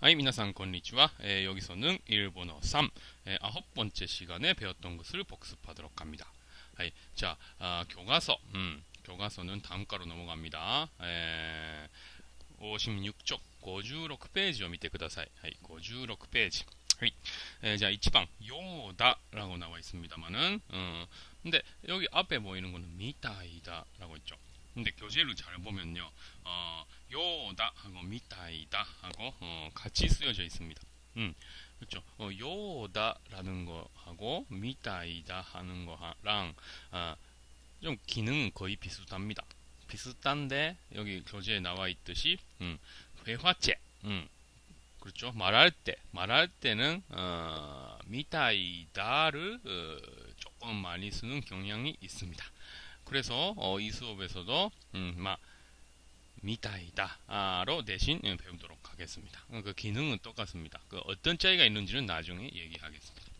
はい、皆さんこんにちは。えー여기서는 일본어 3 에, 아홉 번째 시간에 배웠던 것을 복습하도록 합니다. 하이, 자, 아, 교과서. 음, 교과서는 다음 과로 넘어갑니다. 에, 56쪽 56페이지を見てください. 하이, 56페이지. 하이, 에, 자, 1번 요다라고 나와 있습니다만은 어, 근데 여기 앞에 보이는 거는 미타이다라고 있죠. 근데 교재를 잘 보면요, 어, 요다 하고 미타이다 하고 어, 같이 쓰여져 있습니다. 음, 그렇죠. 어, 요다라는 거하고 미타이다 하는 거랑 아, 좀 기능은 거의 비슷합니다. 비슷한데 여기 교재에 나와 있듯이 음, 회화체, 음, 그렇죠. 말할 때 말할 때는 어, 미타이다를 어, 조금 많이 쓰는 경향이 있습니다. 그래서 어, 이 수업에서도 음, 막 미타이다로 대신 예, 배우도록 하겠습니다. 어, 그 기능은 똑같습니다. 그 어떤 차이가 있는지는 나중에 얘기하겠습니다.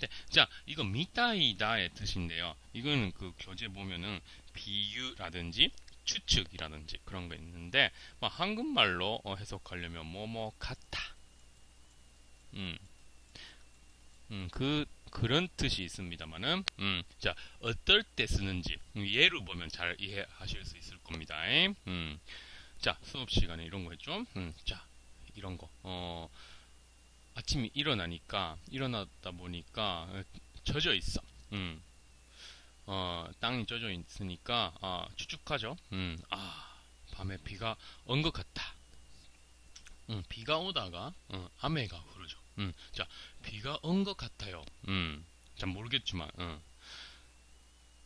네, 자, 이거 미타이다의 뜻인데요. 이거는 그 교재 보면은 비유라든지 추측이라든지 그런 거 있는데 뭐 한국말로 어, 해석하려면 뭐뭐 같다. 음, 음, 그 그런 뜻이 있습니다만은, 음, 자, 어떨 때 쓰는지, 음, 예로 보면 잘 이해하실 수 있을 겁니다. 음, 자, 수업 시간에 이런 거 했죠? 음, 자, 이런 거, 어, 아침에 일어나니까, 일어났다 보니까, 어, 젖어 있어. 음, 어, 땅이 젖어 있으니까, 아, 추측하죠? 음, 아, 밤에 비가 온 것 같다. 음, 비가 오다가, 어,雨が 흐르죠. 음, 자, 비가 온 것 같아요. 음, 잘 모르겠지만, 어.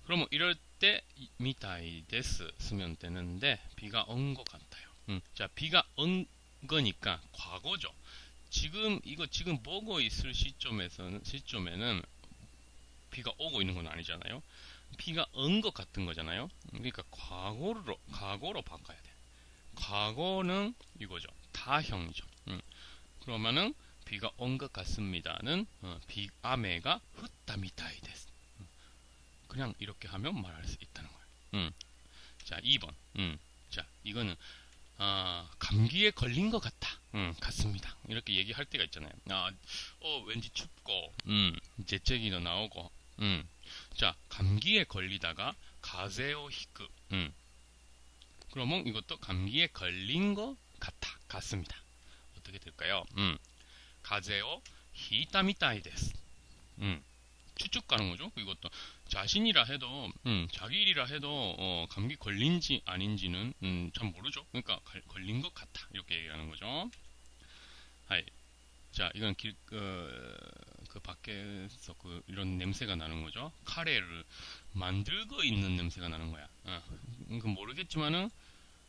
그러면 이럴 때 미타이 데스 쓰면 되는데 비가 온 것 같아요. 음, 자, 비가 온 거니까 과거죠. 지금 이거 지금 보고 있을 시점에서는 시점에는 비가 오고 있는 건 아니잖아요. 비가 온 것 같은 거잖아요. 그러니까 과거로 과거로 바꿔야 돼. 과거는 이거죠. 다형이죠. 음. 그러면은 비가 온 것 같습니다는 어, 비 아메가 흩다 미타이 데스. 음. 그냥 이렇게 하면 말할 수 있다는 거예요. 음. 자, 2번. 음. 자, 이거는 아, 감기에 걸린 것 같다. 음, 같습니다. 이렇게 얘기할 때가 있잖아요. 아, 어, 왠지 춥고, 음, 재채기도 나오고, 음. 자, 감기에 걸리다가 風邪をひく. 음. 그러면 이것도 감기에 걸린 것 같다. 같습니다. 어떻게 될까요? 음. です. 음. 가는 거죠. 이것도 자신이라 해도 음, 자기 일이라 해도 어, 감기 걸린지 아닌지는 음, 참 모르죠. 그러니까 갈- 걸린 것 같아 이렇게 얘기하는 거죠. はい. 자, 이건 길, 그, 그 밖에서 그 이런 냄새가 나는 거죠. 카레를 만들고 있는 냄새가 나는 거야. 어, 그 모르겠지만은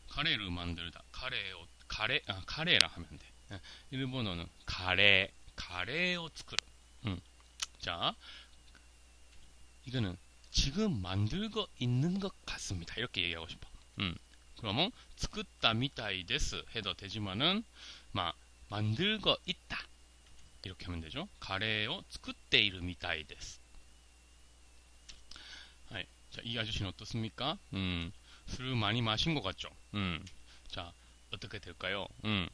카레를 만들다. 카레, 카레, 아, 카레라 하면 돼. 예, 일본어는 가레, 가레を作る. 음. 자, 이거는 지금 만들고 있는 것 같습니다. 이렇게 얘기하고 싶어. 음. 그러면 作ったみたいです 해도 되지만은 막 만들고 있다. 이렇게 하면 되죠. 가레を作っているみたいです. 네. 자, 이 아저씨는 어떻습니까? 음. 술을 많이 마신 것 같죠? 음. 자, 어떻게 될까요? 음.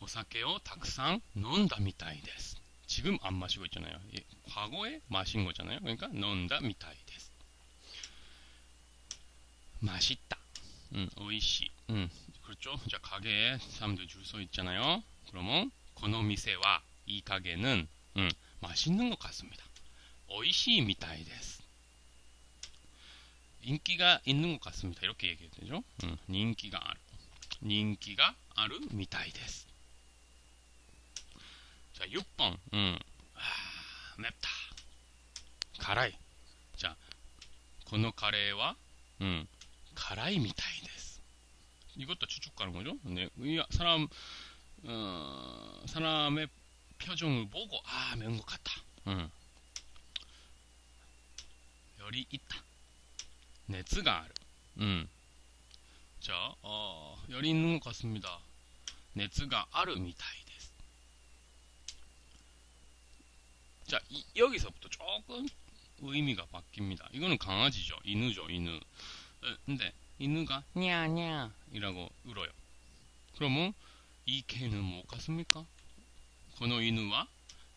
お酒をたくさん飲んだみたいです. 지금 안 마시고 있잖아요. 예, 과거에 마신 거잖아요. 그러니까 飲んだみたいです. 맛있다. 음, 美味しい. 음, 그렇죠. 자, 가게에 사람들 줄 서 있잖아요. 그러면 この店は이 가게는 음, 맛있는 것 같습니다. 美味しいみたいです. 인기가 있는 것 같습니다. 이렇게 얘기해야 되죠. 음, 人気がある.人気があるみたいです. 자, 6번. 음. 아, 맵다. 가라이. 자, このカレーは 음, 가라이 미타이 데스. 이것도 추측 가는 거죠? 네, 이 사람 어, 사람의 표정을 보고 아, 매운 것 같다. 음. 열이 있다. 熱がある. 음. 자, 어, 열이 있는 것 같습니다. 熱があるみたいで 자, 이- 여기서부터 조금 의미가 바뀝니다. 이거는 강아지죠. 이누죠, 이누. 에, 근데 이누가 냐냐 이라고 울어요. 그러면 이 개는 뭐 같습니까? この犬は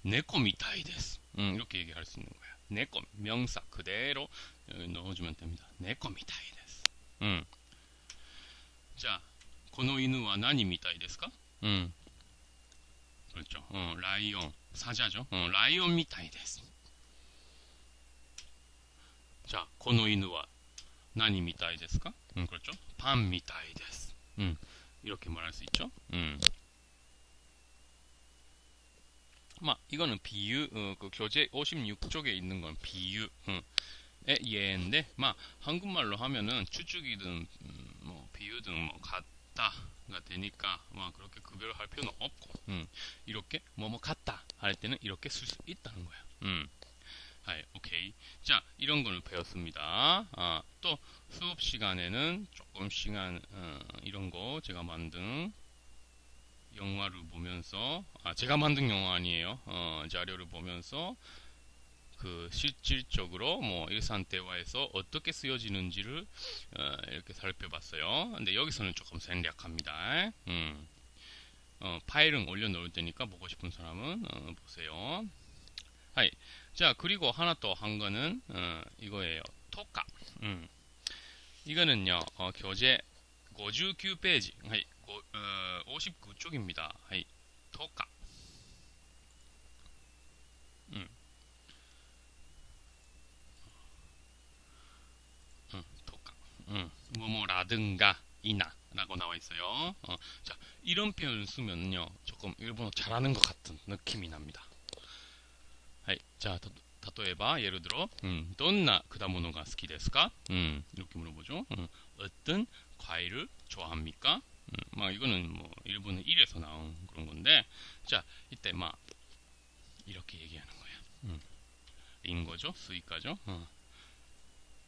猫みたいです. 음, 이렇게 얘기할 수 있는 거야.猫, 명사 그대로 넣어주면 됩니다. 猫みたいです. 음. 자, この犬は何みたいですか? 음. 그렇죠. 어, ライオン 사자죠. 어, ライオンみたいです. 자, この犬は何みたいですか? 음, 그렇죠. パンみたいです. 음, 이렇게 말할 수 있죠. 음. 막 이거는 비유 어, 그 교재 56쪽에 있는 건 비유 어, 예인데 막 한국말로 하면은 추측이든 음, 뭐 비유든 뭐 같. 다가 되니까, 마, 그렇게 구별을 할 필요는 없고, 음, 이렇게, 뭐, 뭐, 같다 할 때는 이렇게 쓸 수 있다는 거야. 음. 하이, 오케이. 자, 이런 거를 배웠습니다. 아, 또, 수업 시간에는 조금 시간, 어, 이런 거 제가 만든 영화를 보면서 아 제가 만든 영화 아니에요. 어, 자료를 보면서 그 실질적으로 뭐 일산 대화에서 어떻게 쓰여지는지를 어, 이렇게 살펴봤어요. 근데 여기서는 조금 생략합니다. 음. 어, 파일은 올려놓을 테니까 보고 싶은 사람은 어, 보세요. はい. 자 그리고 하나 또 한 거는 어, 이거예요. とか. 음. 이거는요 어, 교재 59페이지. はい. 어, 59쪽입니다. はい, とか. 음. 음, 토카. 음, 뭐뭐라든가 이나 라고 나와 있어요. 어, 자, 이런 표현을 쓰면요. 조금 일본어 잘하는 것 같은 느낌이 납니다. 하이, 자, 例えば 예를 들어, 음, どんな果物が好きですか? 음, 이렇게 물어보죠. 음, 어떤 과일을 좋아합니까? 음, 막 이거는 뭐 일본의 1에서 나온 그런 건데 자 이때 막 이렇게 얘기하는 거야. 음. 링고죠, 스이카죠. 어.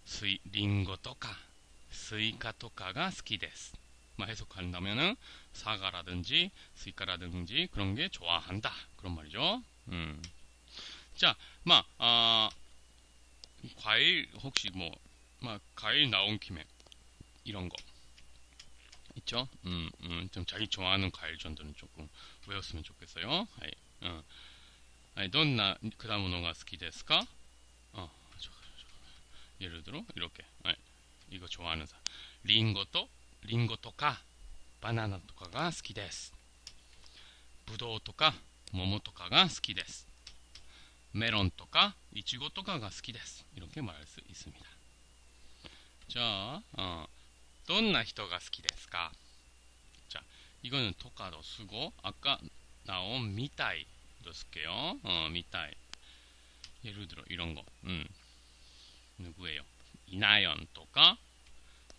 스이 링고 또까 스이카 또까가 스키데스. 막 해석한다면은 사과라든지 스이카라든지 그런 게 좋아한다 그런 말이죠. 음. 자, 막 아, 과일 혹시 뭐 막 과일 나온 김에 이런 거 있죠? 음, 음, 좀 자기 좋아하는 과일 정도는 조금 외웠으면 좋겠어요. 하이, 어. 아니, どんな果物が好きですか? 어, 예를 들어 이렇게 아이, 이거 좋아하는 사람 링고と 링고とか 바나나 とかが 好きです. ぶどうとか 모모とかが 好きです. 메론とか 이치고とかが 好きです. 이렇게 말할 수 있습니다. 자, 어. どんな人が好きですかじゃあ、이거는토카도쓰고아까나온미타이도쓸게요어미타이예를들어이런거음누구예요 이나연とか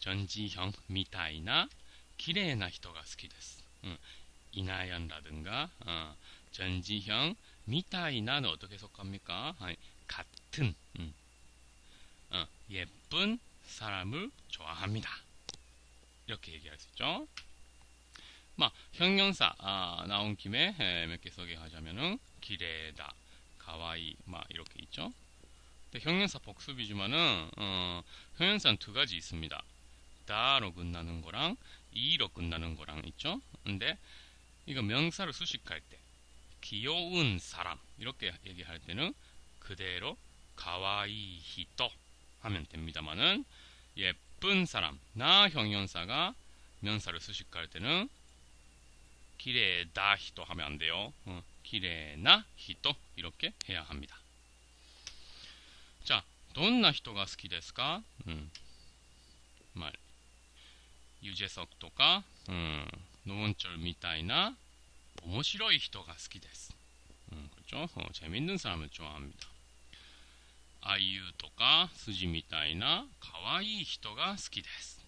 전지형みたいな綺麗な人が好きです。うん。이나연라든가어전지형みたい나는어떻게해석합니까아같은 음. 어, 예쁜 사람을 좋아합니다. 이렇게 얘기할 수 있죠. 막 형용사 아, 나온 김에 몇 개 소개하자면은 기레다, 가와이 막 이렇게 있죠. 근데 형용사 복습이지만은 어, 형용사는 두 가지 있습니다. 다로 끝나는 거랑 이로 끝나는 거랑 있죠. 근데 이거 명사를 수식할 때 귀여운 사람 이렇게 얘기할 때는 그대로 가와이 히토 하면 됩니다만은 예 예쁜 사람 나 형용사가 명사를 수식할 때는 기레다 히토 하면 안 돼요. 어, 기레나 히토 이렇게 해야 합니다. 자, どんな人が好きですか? 음, 말 유재석 とか 음, 노원철 みたいな面白い人が好きです. 음, 그렇죠? 어, 재밌는 사람을 좋아합니다. あゆとか筋みたいな可愛い人が好きです。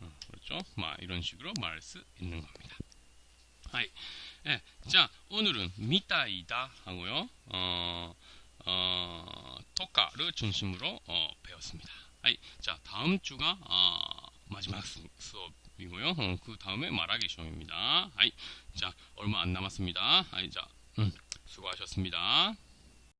うん、그렇죠막이런식으로말할수있는겁니다はい。え、じゃあ、오늘은みたいだ하고요 어、 어、 토카를 중심으로 어, 배웠습니다. 아이, 자 다음 주가 어, 마지막 수, 수업이고요. 어, 그 다음에 말하기 시험입니다. 아이, 자 얼마 안 남았습니다. 아이, 자 음, 수고하셨습니다.